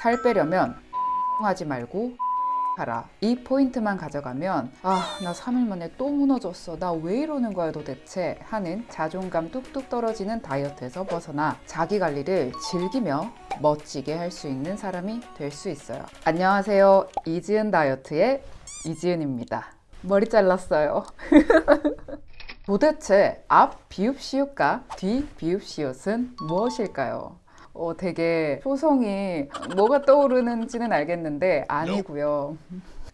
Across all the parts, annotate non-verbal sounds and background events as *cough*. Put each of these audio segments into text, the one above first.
살 빼려면 하지 말고 하라. 이 포인트만 가져가면 아, 나 3일 만에 또 무너졌어. 나 왜 이러는 거야 도대체 하는 자존감 뚝뚝 떨어지는 다이어트에서 벗어나 자기 관리를 즐기며 멋지게 할 수 있는 사람이 될 수 있어요. 안녕하세요. 이지은 다이어트의 이지은입니다. 머리 잘랐어요. *laughs* 도대체 앞 비읍시옷과 뒤 비읍시옷은 무엇일까요? 어, 되게 초성이 뭐가 떠오르는지는 알겠는데 아니고요.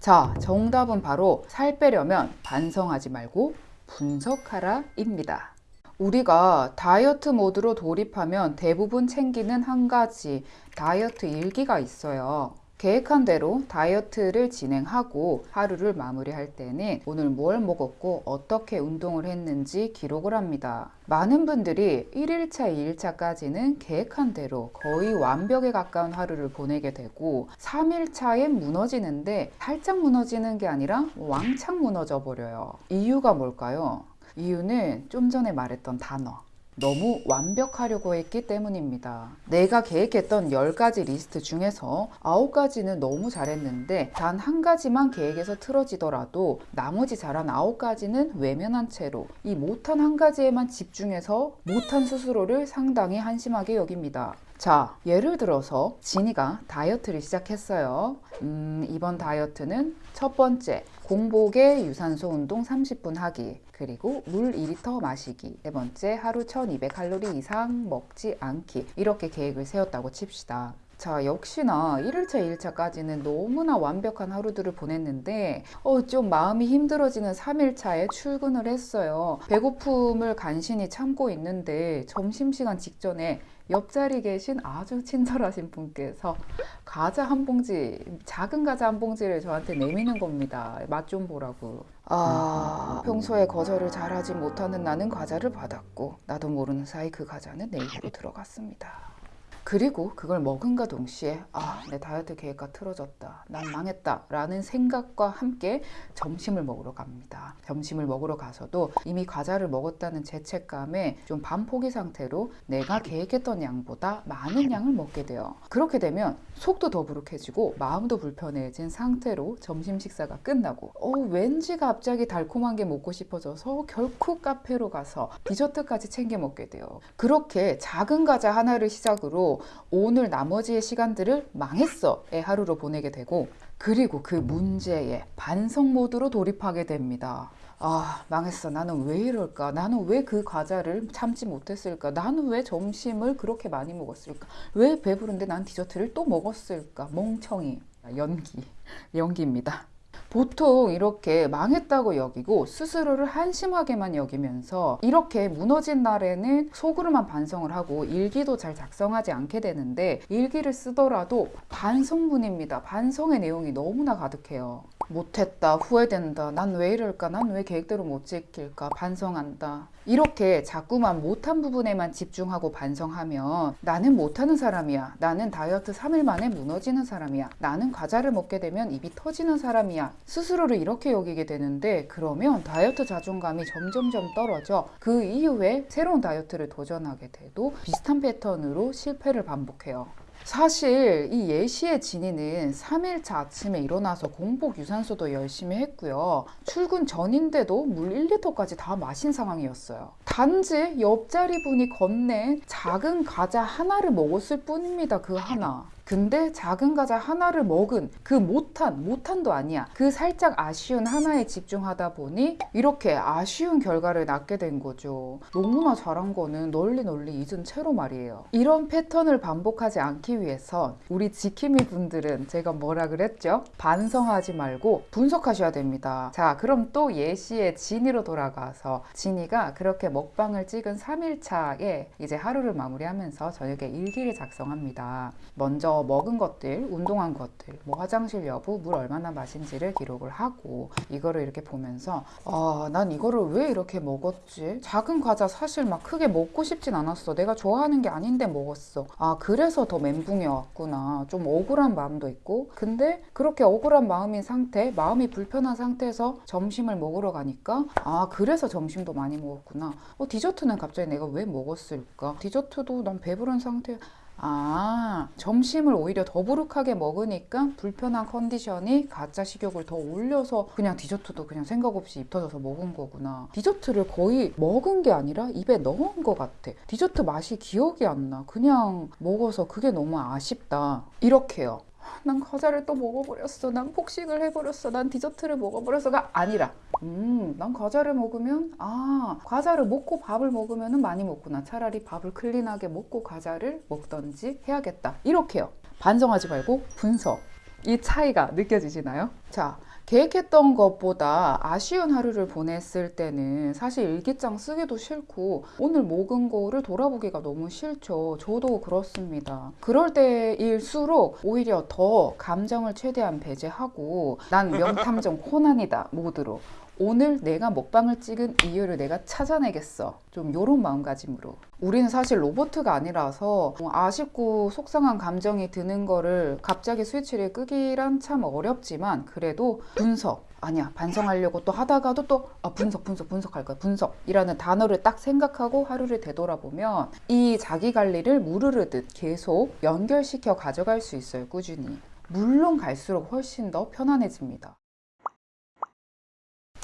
자, 정답은 바로 살 빼려면 반성하지 말고 분석하라 입니다. 우리가 다이어트 모드로 돌입하면 대부분 챙기는 한 가지 다이어트 일기가 있어요. 계획한 대로 다이어트를 진행하고 하루를 마무리할 때는 오늘 뭘 먹었고 어떻게 운동을 했는지 기록을 합니다. 많은 분들이 1일차, 2일차까지는 계획한 대로 거의 완벽에 가까운 하루를 보내게 되고 3일차에 무너지는데 살짝 무너지는 게 아니라 왕창 무너져 버려요. 이유가 뭘까요? 이유는 좀 전에 말했던 단어. 너무 완벽하려고 했기 때문입니다. 내가 계획했던 10가지 리스트 중에서 9가지는 너무 잘했는데 단 한 가지만 계획에서 틀어지더라도 나머지 잘한 9가지는 외면한 채로 이 못한 한 가지에만 집중해서 못한 스스로를 상당히 한심하게 여깁니다. 자, 예를 들어서 진이가 다이어트를 시작했어요. 음, 이번 다이어트는 첫 번째, 공복에 유산소 운동 30분 하기. 그리고 물 2리터 마시기. 세 번째, 하루 1200칼로리 이상 먹지 않기. 이렇게 계획을 세웠다고 칩시다. 자, 역시나 1일차, 2일차까지는 너무나 완벽한 하루들을 보냈는데, 어, 좀 마음이 힘들어지는 3일차에 출근을 했어요. 배고픔을 간신히 참고 있는데, 점심시간 직전에 옆자리 계신 아주 친절하신 분께서 과자 한 봉지, 작은 과자 한 봉지를 저한테 내미는 겁니다. 맛 좀 보라고. 아, 평소에 거절을 잘하지 못하는 나는 과자를 받았고, 나도 모르는 사이 그 과자는 내 입으로 들어갔습니다. 그리고 그걸 먹은가 동시에 아, 내 다이어트 계획과 틀어졌다. 난 망했다. 라는 생각과 함께 점심을 먹으러 갑니다. 점심을 먹으러 가서도 이미 과자를 먹었다는 죄책감에 좀 반포기 상태로 내가 계획했던 양보다 많은 양을 먹게 돼요. 그렇게 되면 속도 더부룩해지고 마음도 불편해진 상태로 점심 식사가 끝나고 어, 왠지 갑자기 달콤한 게 먹고 싶어져서 결코 카페로 가서 디저트까지 챙겨 먹게 돼요. 그렇게 작은 과자 하나를 시작으로 오늘 나머지의 시간들을 망했어의 하루로 보내게 되고 그리고 그 문제에 반성 모드로 돌입하게 됩니다. 아, 망했어. 나는 왜 이럴까? 나는 왜 그 과자를 참지 못했을까? 나는 왜 점심을 그렇게 많이 먹었을까? 왜 배부른데 난 디저트를 또 먹었을까? 멍청이. 연기. 연기입니다. 보통 이렇게 망했다고 여기고 스스로를 한심하게만 여기면서 이렇게 무너진 날에는 속으로만 반성을 하고 일기도 잘 작성하지 않게 되는데 일기를 쓰더라도 반성문입니다. 반성의 내용이 너무나 가득해요. 못했다, 후회된다, 난 왜 이럴까, 난 왜 계획대로 못 지킬까, 반성한다. 이렇게 자꾸만 못한 부분에만 집중하고 반성하면 나는 못하는 사람이야. 나는 다이어트 3일 만에 무너지는 사람이야. 나는 과자를 먹게 되면 입이 터지는 사람이야. 스스로를 이렇게 여기게 되는데 그러면 다이어트 자존감이 점점점 떨어져 그 이후에 새로운 다이어트를 도전하게 돼도 비슷한 패턴으로 실패를 반복해요. 사실 이 예시의 진이는 3일차 아침에 일어나서 공복 유산소도 열심히 했고요. 출근 전인데도 물 1리터까지 다 마신 상황이었어요. 단지 옆자리 분이 건넨 작은 과자 하나를 먹었을 뿐입니다. 그 하나. 근데 작은 과자 하나를 먹은 그 못한, 못한도 아니야. 그 살짝 아쉬운 하나에 집중하다 보니 이렇게 아쉬운 결과를 낳게 된 거죠. 너무나 잘한 거는 널리 널리 잊은 채로 말이에요. 이런 패턴을 반복하지 않기 위해선 우리 지킴이 분들은 제가 뭐라 그랬죠? 반성하지 말고 분석하셔야 됩니다. 자, 그럼 또 예시의 진이로 돌아가서 진이가 그렇게 먹방을 찍은 3일차에 이제 하루를 마무리하면서 저녁에 일기를 작성합니다. 먼저 먹은 것들, 운동한 것들, 뭐 화장실 여부, 물 얼마나 마신지를 기록을 하고 이거를 이렇게 보면서 아, 난 이거를 왜 이렇게 먹었지? 작은 과자 사실 막 크게 먹고 싶진 않았어. 내가 좋아하는 게 아닌데 먹었어. 아, 그래서 더 멘붕이 왔구나. 좀 억울한 마음도 있고. 근데 그렇게 억울한 마음인 상태, 마음이 불편한 상태에서 점심을 먹으러 가니까 아, 그래서 점심도 많이 먹었구나. 어, 디저트는 갑자기 내가 왜 먹었을까? 디저트도 난 배부른 상태 아, 점심을 오히려 더부룩하게 먹으니까 불편한 컨디션이 가짜 식욕을 더 올려서 그냥 디저트도 그냥 생각 없이 입 터져서 먹은 거구나. 디저트를 거의 먹은 게 아니라 입에 넣은 것 같아. 디저트 맛이 기억이 안 나. 그냥 먹어서 그게 너무 아쉽다. 이렇게요. 난 과자를 또 먹어버렸어. 난 폭식을 해버렸어. 난 디저트를 먹어버렸어가 아니라, 음, 난 과자를 먹으면, 아, 과자를 먹고 밥을 먹으면 많이 먹구나. 차라리 밥을 클린하게 먹고 과자를 먹던지 해야겠다. 이렇게요. 반성하지 말고 분석. 이 차이가 느껴지시나요? 자, 계획했던 것보다 아쉬운 하루를 보냈을 때는 사실 일기장 쓰기도 싫고 오늘 먹은 거를 돌아보기가 너무 싫죠. 저도 그렇습니다. 그럴 때일수록 오히려 더 감정을 최대한 배제하고 난 명탐정 *laughs* 코난이다 모드로 오늘 내가 먹방을 찍은 이유를 내가 찾아내겠어. 좀 요런 마음가짐으로. 우리는 사실 로보트가 아니라서 뭐 아쉽고 속상한 감정이 드는 거를 갑자기 스위치를 끄기란 참 어렵지만 그래도 분석. 아니야 반성하려고 또 하다가도 또 아, 분석 분석 분석할 거야 분석이라는 단어를 딱 생각하고 하루를 되돌아보면 이 자기 관리를 무르르듯 계속 연결시켜 가져갈 수 있어요 꾸준히 물론 갈수록 훨씬 더 편안해집니다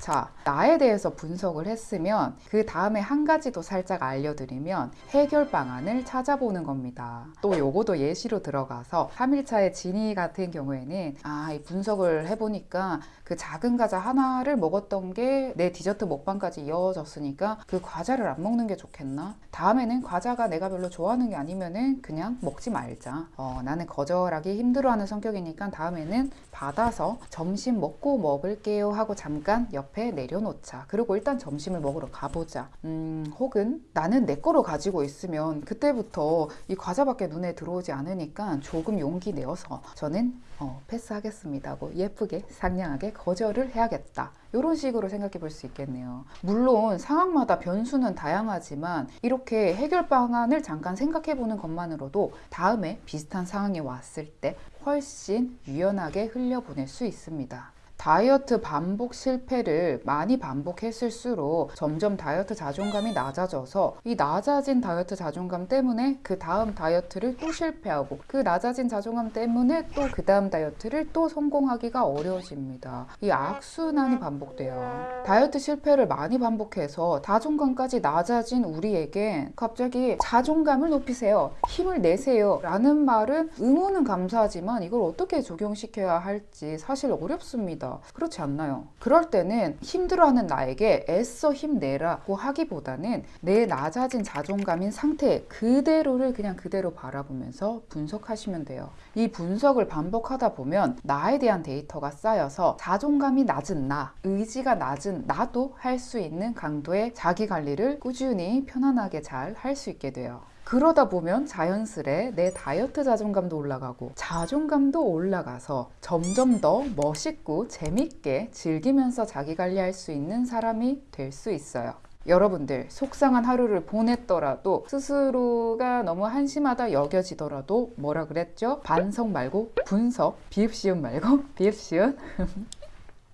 자, 나에 대해서 분석을 했으면 그 다음에 한 가지 더 살짝 알려드리면 해결 방안을 찾아보는 겁니다. 또 요거도 예시로 들어가서 3일차의 진이 같은 경우에는 아, 이 분석을 해보니까 그 작은 과자 하나를 먹었던 게 내 디저트 먹방까지 이어졌으니까 그 과자를 안 먹는 게 좋겠나? 다음에는 과자가 내가 별로 좋아하는 게 아니면은 그냥 먹지 말자. 어, 나는 거절하기 힘들어하는 성격이니까 다음에는 받아서 점심 먹고 먹을게요 하고 잠깐 옆에 내려놓자. 그리고 일단 점심을 먹으러 가보자. 음, 혹은 나는 내 거로 가지고 있으면 그때부터 이 과자밖에 눈에 들어오지 않으니까 조금 용기 내어서 저는 어, 패스하겠습니다 하고 예쁘게 상냥하게 거절을 해야겠다. 이런 식으로 생각해 볼 수 있겠네요. 물론 상황마다 변수는 다양하지만 이렇게 해결 방안을 잠깐 생각해 보는 것만으로도 다음에 비슷한 상황이 왔을 때 훨씬 유연하게 흘려보낼 수 있습니다. 다이어트 반복 실패를 많이 반복했을수록 점점 다이어트 자존감이 낮아져서 이 낮아진 다이어트 자존감 때문에 그 다음 다이어트를 또 실패하고 그 낮아진 자존감 때문에 또 그 다음 다이어트를 또 성공하기가 어려워집니다. 이 악순환이 반복돼요. 다이어트 실패를 많이 반복해서 자존감까지 낮아진 우리에게 갑자기 자존감을 높이세요. 힘을 내세요. 라는 말은 응원은 감사하지만 이걸 어떻게 적용시켜야 할지 사실 어렵습니다. 그렇지 않나요? 그럴 때는 힘들어하는 나에게 애써 힘내라고 하기보다는 내 낮아진 자존감인 상태 그대로를 그냥 그대로 바라보면서 분석하시면 돼요. 이 분석을 반복하다 보면 나에 대한 데이터가 쌓여서 자존감이 낮은 나, 의지가 낮은 나도 할 수 있는 강도의 자기 관리를 꾸준히 편안하게 잘 할 수 있게 돼요. 그러다 보면 자연스레 내 다이어트 자존감도 올라가고 자존감도 올라가서 점점 더 멋있고 재밌게 즐기면서 자기 관리할 수 있는 사람이 될 수 있어요. 여러분들 속상한 하루를 보냈더라도 스스로가 너무 한심하다 여겨지더라도 뭐라 그랬죠? 반성 말고 분석 비읍시음 말고 *laughs* 비읍시음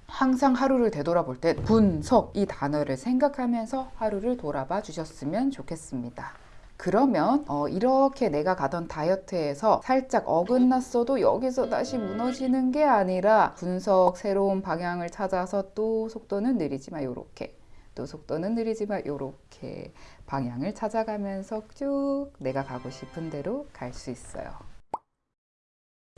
항상 하루를 되돌아볼 때 분석 이 단어를 생각하면서 하루를 돌아봐 주셨으면 좋겠습니다. 그러면 어, 이렇게 내가 가던 다이어트에서 살짝 어긋났어도 여기서 다시 무너지는 게 아니라 분석 새로운 방향을 찾아서 또 속도는 느리지만 요렇게 또 속도는 느리지만 요렇게 방향을 찾아가면서 쭉 내가 가고 싶은 대로 갈 수 있어요.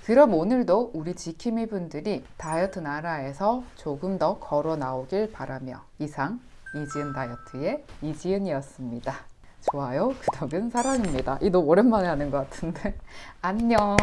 그럼 오늘도 우리 지킴이 분들이 다이어트 나라에서 조금 더 걸어 나오길 바라며 이상 이지은 다이어트의 이지은이었습니다. 좋아요, 구독은 사랑입니다. 이 너무 오랜만에 하는 것 같은데. *laughs* 안녕.